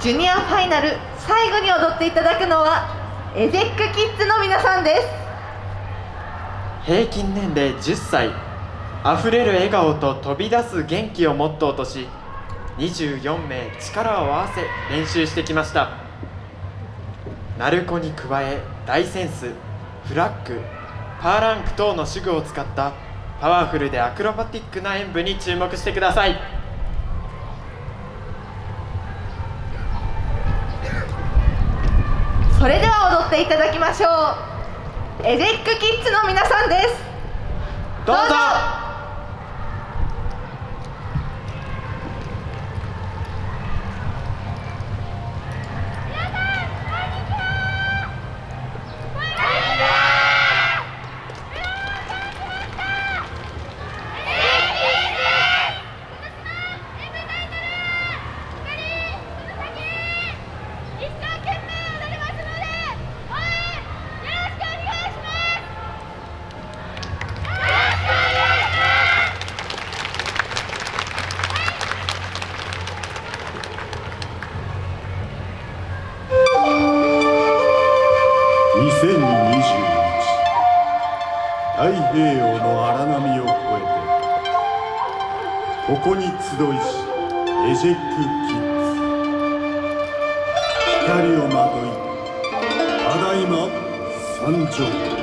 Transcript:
ジュニアファイナル最後に踊っていただくのはエゼックキッズの皆さんです。平均年齢10歳あふれる笑顔と飛び出す元気をモットーとし24名力を合わせ練習してきました。鳴子に加え大センスフラッグパーランク等の手具を使ったパワフルでアクロバティックな演舞に注目してください。それでは踊っていただきましょう。エゼックキッズの皆さんです。どうぞ。太平洋の荒波を越えてここに集いしエジェックキッズ光をまといただいま参上